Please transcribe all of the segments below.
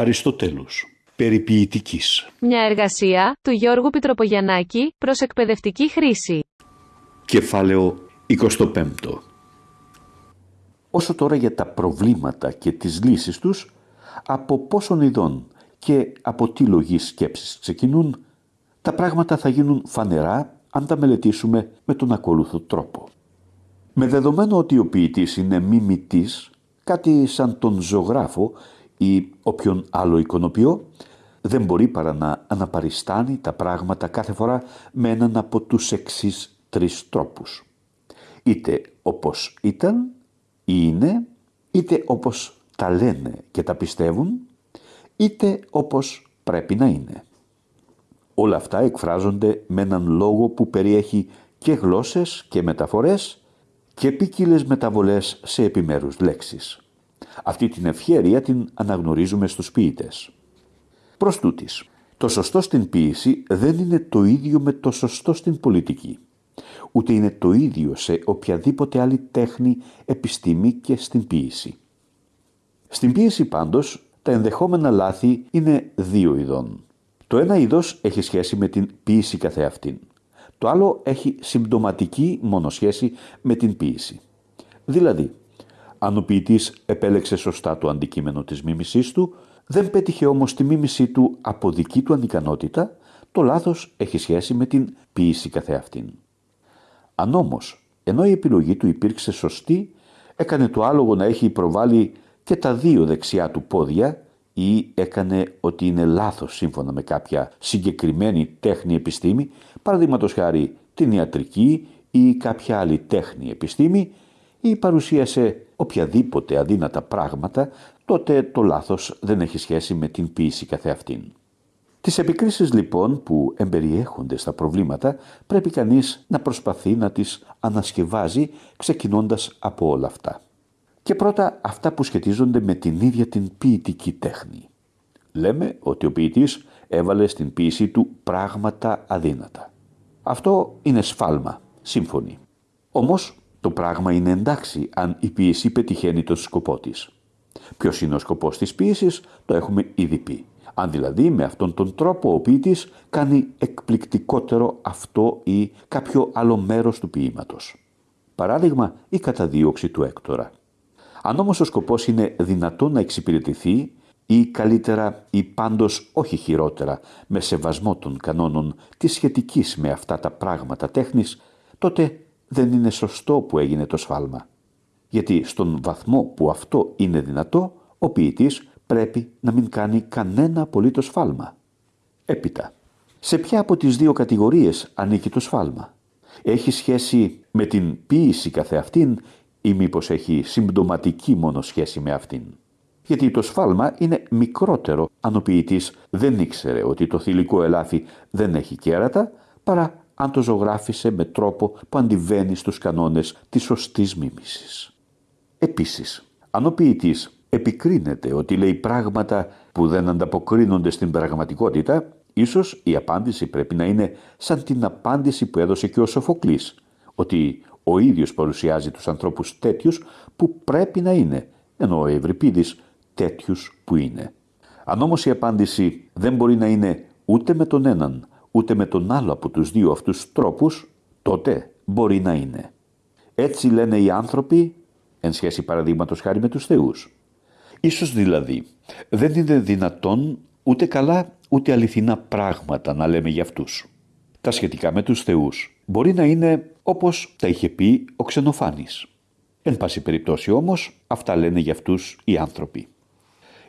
Αριστοτέλους. Περιποιητικής. Μια εργασία του Γιώργου Πιτροπογιαννάκη προς εκπαιδευτική χρήση. Κεφάλαιο 25. Όσο τώρα για τα προβλήματα και τις λύσεις τους, από πόσων ειδών και από τι λογής σκέψης ξεκινούν, τα πράγματα θα γίνουν φανερά αν τα μελετήσουμε με τον ακόλουθο τρόπο. Με δεδομένο ότι ο ποιητής είναι μιμητής, κάτι σαν τον ζωγράφο ή όποιον άλλο εικονοποιό, δεν μπορεί παρά να αναπαριστάνει τα πράγματα κάθε φορά με έναν από τους εξής τρεις τρόπους. Είτε όπως ήταν ή είναι, είτε όπως τα λένε και τα πιστεύουν, είτε όπως πρέπει να είναι. Όλα αυτά εκφράζονται με έναν λόγο που περιέχει και γλώσσες και μεταφορές και ποικίλες μεταβολές σε επιμέρους λέξεις. Αυτή την ευχέρεια την αναγνωρίζουμε στους ποιητές. Προς τούτης, το σωστό στην ποίηση δεν είναι το ίδιο με το σωστό στην πολιτική. Ούτε είναι το ίδιο σε οποιαδήποτε άλλη τέχνη, επιστήμη και στην ποίηση. Στην ποίηση πάντως τα ενδεχόμενα λάθη είναι δύο ειδών. Το ένα είδος έχει σχέση με την ποίηση καθεαυτήν. Το άλλο έχει συμπτωματική μόνο σχέση με την ποίηση. Δηλαδή, αν ο ποιητής επέλεξε σωστά το αντικείμενο της μίμησής του, δεν πέτυχε όμως τη μίμησή του από δική του ανικανότητα, το λάθος έχει σχέση με την ποίηση καθεαυτήν. Αν όμως, ενώ η επιλογή του υπήρξε σωστή, έκανε το άλογο να έχει προβάλει και τα δύο δεξιά του πόδια ή έκανε ότι είναι λάθος σύμφωνα με κάποια συγκεκριμένη τέχνη επιστήμη, παραδείγματος χάρη την ιατρική ή κάποια άλλη τέχνη επιστήμη, ή παρουσίασε οποιαδήποτε αδύνατα πράγματα, τότε το λάθος δεν έχει σχέση με την ποίηση καθεαυτήν. Τις επικρίσεις λοιπόν που εμπεριέχονται στα προβλήματα πρέπει κανείς να προσπαθεί να τις ανασκευάζει ξεκινώντας από όλα αυτά. Και πρώτα αυτά που σχετίζονται με την ίδια την ποιητική τέχνη. Λέμε ότι ο ποιητής έβαλε στην ποίησή του πράγματα αδύνατα. Αυτό είναι σφάλμα, σύμφωνοι. Όμως το πράγμα είναι εντάξει αν η ποίηση πετυχαίνει τον σκοπό της. Ποιος είναι ο σκοπός της ποίησης το έχουμε ήδη πει. Αν δηλαδή με αυτόν τον τρόπο ο ποιητής κάνει εκπληκτικότερο αυτό ή κάποιο άλλο μέρος του ποίηματος. Παράδειγμα η καταδίωξη του Έκτορα. Αν όμως ο σκοπός είναι δυνατό να εξυπηρετηθεί ή καλύτερα ή πάντως όχι χειρότερα με σεβασμό των κανόνων της σχετικής με αυτά τα πράγματα τέχνης, τότε δεν είναι σωστό που έγινε το σφάλμα. Γιατί στον βαθμό που αυτό είναι δυνατό, ο ποιητής πρέπει να μην κάνει κανένα απολύτως σφάλμα. Έπειτα, σε ποια από τις δύο κατηγορίες ανήκει το σφάλμα; Έχει σχέση με την ποίηση καθεαυτήν ή μήπως έχει συμπτωματική μόνο σχέση με αυτήν; Γιατί το σφάλμα είναι μικρότερο αν ο ποιητής δεν ήξερε ότι το θηλυκό ελάφι δεν έχει κέρατα παρά αν το ζωγράφισε με τρόπο που αντιβαίνει στους κανόνες της σωστής μίμησης. Επίσης, αν ο ποιητής επικρίνεται ότι λέει πράγματα που δεν ανταποκρίνονται στην πραγματικότητα, ίσως η απάντηση πρέπει να είναι σαν την απάντηση που έδωσε και ο Σοφοκλής, ότι ο ίδιος παρουσιάζει τους ανθρώπους τέτοιους που πρέπει να είναι, ενώ ο Ευρυπίδης τέτοιους που είναι. Αν όμως η απάντηση δεν μπορεί να είναι ούτε με τον έναν, ούτε με τον άλλο από τους δύο αυτούς τρόπους, τότε μπορεί να είναι. Έτσι λένε οι άνθρωποι, εν σχέση παραδείγματος χάρη με τους θεούς. Ίσως δηλαδή δεν είναι δυνατόν ούτε καλά ούτε αληθινά πράγματα να λέμε για αυτούς. Τα σχετικά με τους θεούς μπορεί να είναι όπως τα είχε πει ο Ξενοφάνης. Εν πάση περιπτώσει όμως αυτά λένε για αυτούς οι άνθρωποι.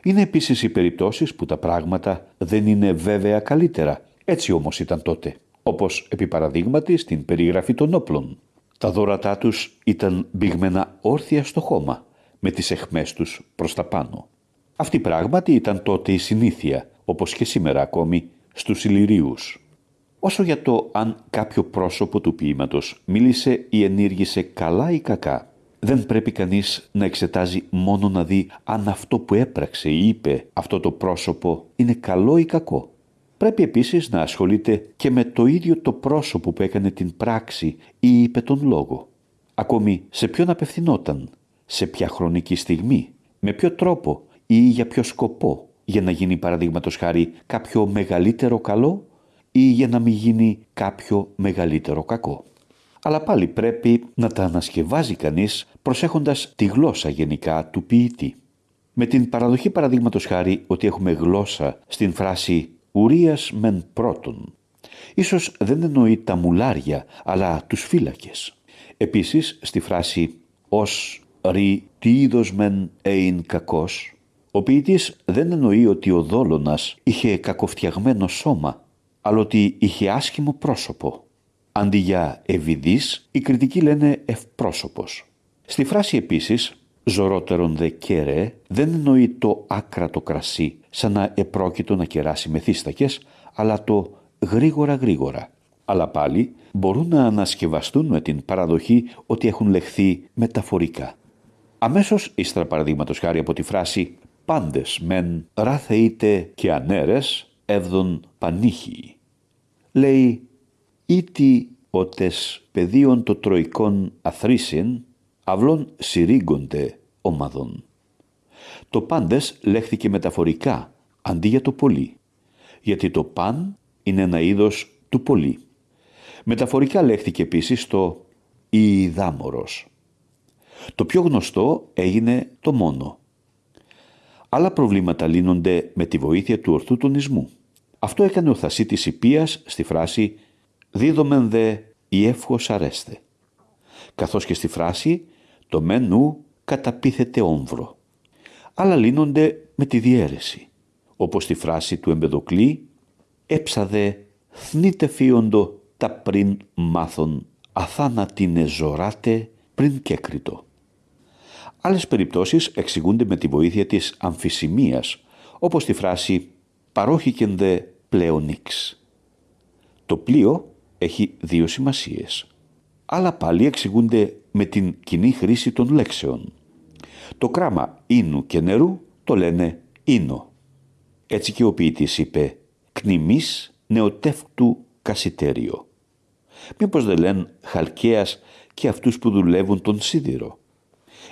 Είναι επίσης οι περιπτώσεις που τα πράγματα δεν είναι βέβαια καλύτερα έτσι όμως ήταν τότε, όπως επί παραδείγματι στην περιγραφή των όπλων. Τα δώρατά τους ήταν μπηγμένα όρθια στο χώμα, με τις εχμές τους προς τα πάνω. Αυτή πράγματι ήταν τότε η συνήθεια, όπως και σήμερα ακόμη, στους Ηλυρίους. Όσο για το αν κάποιο πρόσωπο του ποίηματος μίλησε ή ενήργησε καλά ή κακά, δεν πρέπει κανείς να εξετάζει μόνο να δει αν αυτό που έπραξε ή είπε αυτό το πρόσωπο είναι καλό ή κακό πρέπει επίσης να ασχολείται και με το ίδιο το πρόσωπο που έκανε την πράξη ή είπε τον λόγο. Ακόμη σε ποιον απευθυνόταν, σε ποια χρονική στιγμή, με ποιο τρόπο ή για ποιο σκοπό για να γίνει παραδείγματος χάρη κάποιο μεγαλύτερο καλό ή για να μην γίνει κάποιο μεγαλύτερο κακό. Αλλά πάλι πρέπει να τα ανασκευάζει κανείς προσέχοντας τη γλώσσα γενικά του ποιητή. Με την παραδοχή παραδείγματος χάρη ότι έχουμε γλώσσα στην φράση «ουρίας μεν πρώτον». Ίσως δεν εννοεί τα μουλάρια, αλλά τους φύλακες. Επίσης, στη φράση «ως ρι τι είδος μεν ειν κακός», ο ποιητής δεν εννοεί ότι ο δόλωνας είχε κακοφτιαγμένο σώμα, αλλά ότι είχε άσχημο πρόσωπο. Αντί για ευηδής, οι κριτικοί λένε ευπρόσωπος. Στη φράση επίσης Ζωρότερον δε κέρε δεν εννοεί το άκρατο κρασί σαν να επρόκειτο να κεράσει μεθύστακες, αλλά το γρήγορα γρήγορα. Αλλά πάλι μπορούν να ανασκευαστούν με την παραδοχή ότι έχουν λεχθεί μεταφορικά. Αμέσως ύστερα παραδείγματος χάρη από τη φράση «Πάντες μεν ράθεείτε και ανέρες εύδον πανίχοι». Λέει «Ήτι ότες πεδίων το τροικών αθρήσιν αυλών συρίγονται ομαδών. Το πάντες λέχθηκε μεταφορικά αντί για το πολύ, γιατί το παν είναι ένα είδος του πολύ. Μεταφορικά λέχθηκε επίσης το «ιηδάμορος». Το πιο γνωστό έγινε το μόνο. Άλλα προβλήματα λύνονται με τη βοήθεια του ορθού τονισμού. Αυτό έκανε ο Θασίτης Ιππίας στη φράση «δίδομεν δε η εύχος αρέστε», καθώς και στη φράση το μενού καταπίθεται όμβρο. Άλλα λύνονται με τη διαίρεση, όπως τη φράση του Εμπεδοκλή «Έψαδε θνείτε φίοντο τα πριν μάθον αθάνατινε ζωράτε πριν κέκριτο». Άλλες περιπτώσεις εξηγούνται με τη βοήθεια της αμφισημίας, όπως τη φράση «παρόχηκεν δε πλεονίξ». Το πλοίο έχει δύο σημασίες. Άλλα πάλι εξηγούνται με την κοινή χρήση των λέξεων. Το κράμα ίνου και νερού το λένε ίνο. Έτσι και ο ποιητής είπε «κνημής νεοτεύκτου κασιτέριο». Μήπως δεν λένε χαλκαίας και αυτούς που δουλεύουν τον σίδηρο.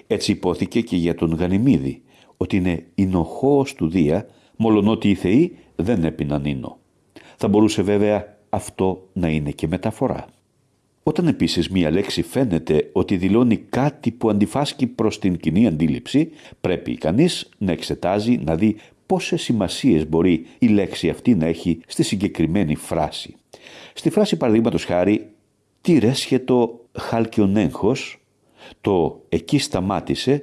Έτσι υπόθηκε και για τον Γανιμίδη, ότι είναι ινοχώος του Δία, μολονότι οι θεοί δεν έπιναν ίνο. Θα μπορούσε βέβαια αυτό να είναι και μεταφορά. Όταν επίσης μία λέξη φαίνεται ότι δηλώνει κάτι που αντιφάσκει προς την κοινή αντίληψη, πρέπει κανείς να εξετάζει, να δει πόσες σημασίες μπορεί η λέξη αυτή να έχει στη συγκεκριμένη φράση. Στη φράση παραδείγματος χάρη «Τι ρέσχετο χάλκιον έγχος», το «εκεί σταμάτησε»,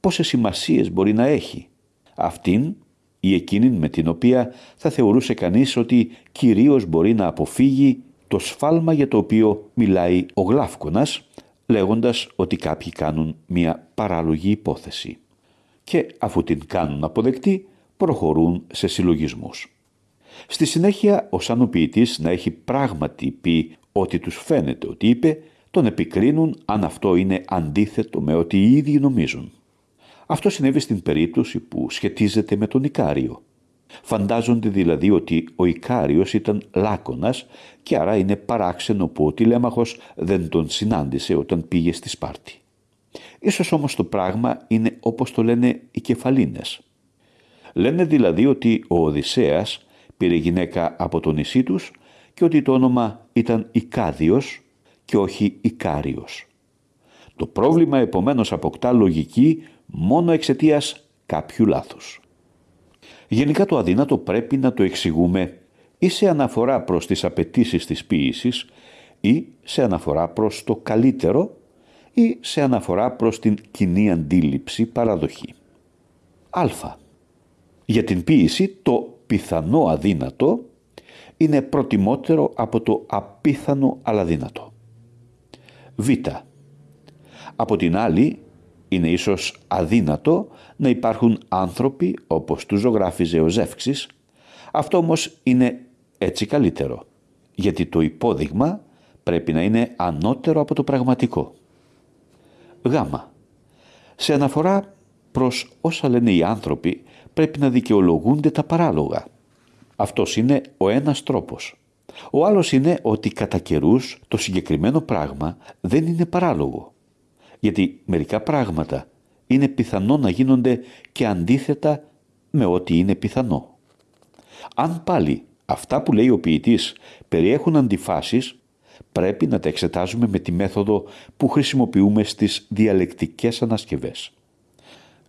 πόσες σημασίες μπορεί να έχει. Αυτήν ή εκείνην με την οποία θα θεωρούσε κανείς ότι κυρίως μπορεί να αποφύγει το σφάλμα για το οποίο μιλάει ο Γλάφκονας λέγοντας ότι κάποιοι κάνουν μια παράλογη υπόθεση και αφού την κάνουν αποδεκτή προχωρούν σε συλλογισμούς. Στη συνέχεια ο σαν να έχει πράγματι πει ότι τους φαίνεται ότι είπε τον επικρίνουν αν αυτό είναι αντίθετο με ό,τι οι ίδιοι νομίζουν. Αυτό συνέβη στην περίπτωση που σχετίζεται με τον Ικάριο. Φαντάζονται δηλαδή ότι ο Ικάριος ήταν λάκωνας και άρα είναι παράξενο που ο τηλέμαχος δεν τον συνάντησε όταν πήγε στη Σπάρτη. Ίσως όμως το πράγμα είναι όπως το λένε οι κεφαλίνες. Λένε δηλαδή ότι ο Οδυσσέας πήρε γυναίκα από το νησί τους και ότι το όνομα ήταν Ικάδιος και όχι Ικάριος. Το πρόβλημα επομένως αποκτά λογική μόνο εξαιτίας κάποιου λάθους. Γενικά το αδύνατο πρέπει να το εξηγούμε ή σε αναφορά προς τις απαιτήσεις της ποίησης ή σε αναφορά προς το καλύτερο ή σε αναφορά προς την κοινή αντίληψη παραδοχή. Α. Για την ποίηση το πιθανό αδύνατο είναι προτιμότερο από το απίθανο αλλά δύνατο. Β. Από την άλλη είναι ίσως αδύνατο να υπάρχουν άνθρωποι όπως του ζωγράφιζε ο Ζεύξης. Αυτό όμως είναι έτσι καλύτερο, γιατί το υπόδειγμα πρέπει να είναι ανώτερο από το πραγματικό. Γ. Σε αναφορά προς όσα λένε οι άνθρωποι πρέπει να δικαιολογούνται τα παράλογα. Αυτός είναι ο ένας τρόπος. Ο άλλος είναι ότι κατά καιρούς το συγκεκριμένο πράγμα δεν είναι παράλογο γιατί μερικά πράγματα είναι πιθανό να γίνονται και αντίθετα με ό,τι είναι πιθανό. Αν πάλι αυτά που λέει ο ποιητής περιέχουν αντιφάσεις, πρέπει να τα εξετάζουμε με τη μέθοδο που χρησιμοποιούμε στις διαλεκτικές ανασκευές.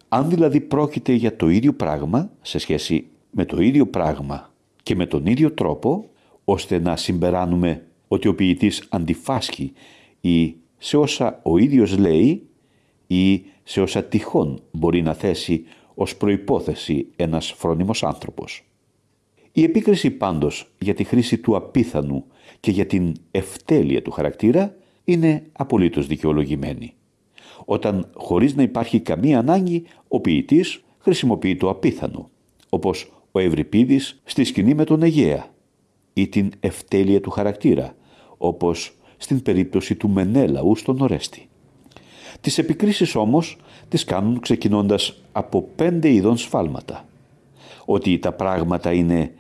Αν δηλαδή πρόκειται για το ίδιο πράγμα σε σχέση με το ίδιο πράγμα και με τον ίδιο τρόπο, ώστε να συμπεράνουμε ότι ο ποιητής αντιφάσκει ή σε όσα ο ίδιος λέει ή σε όσα τυχόν μπορεί να θέσει ως προϋπόθεση ένας φρόνιμος άνθρωπος. Η επίκριση πάντως για τη χρήση του απίθανου και για την ευτέλεια του χαρακτήρα είναι απολύτως δικαιολογημένη. Όταν χωρίς να υπάρχει καμία ανάγκη ο ποιητής χρησιμοποιεί το απίθανο, όπως ο Ευρυπίδης στη σκηνή με τον Αιγαία ή την ευτέλεια του χαρακτήρα, όπως στην περίπτωση του Μενέλαου στον Ορέστη. Τις επικρίσεις όμως τις κάνουν ξεκινώντας από πέντε ειδών σφάλματα. Ότι τα πράγματα είναι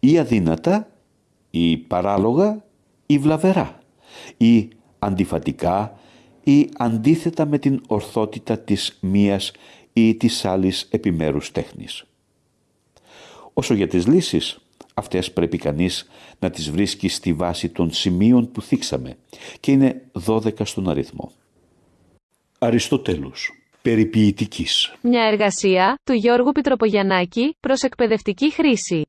ή αδύνατα, ή παράλογα, ή βλαβερά, ή αντιφατικά, ή αντίθετα με την ορθότητα της μίας ή της άλλης επιμέρους τέχνης. Όσο για τις λύσεις, αυτές πρέπει κανείς να τις βρίσκει στη βάση των σημείων που θίξαμε και είναι 12 στον αριθμό. Αριστοτέλους. Περιποιητικής. Μια εργασία του Γιώργου Πιτροπογιαννάκη προς εκπαιδευτική χρήση.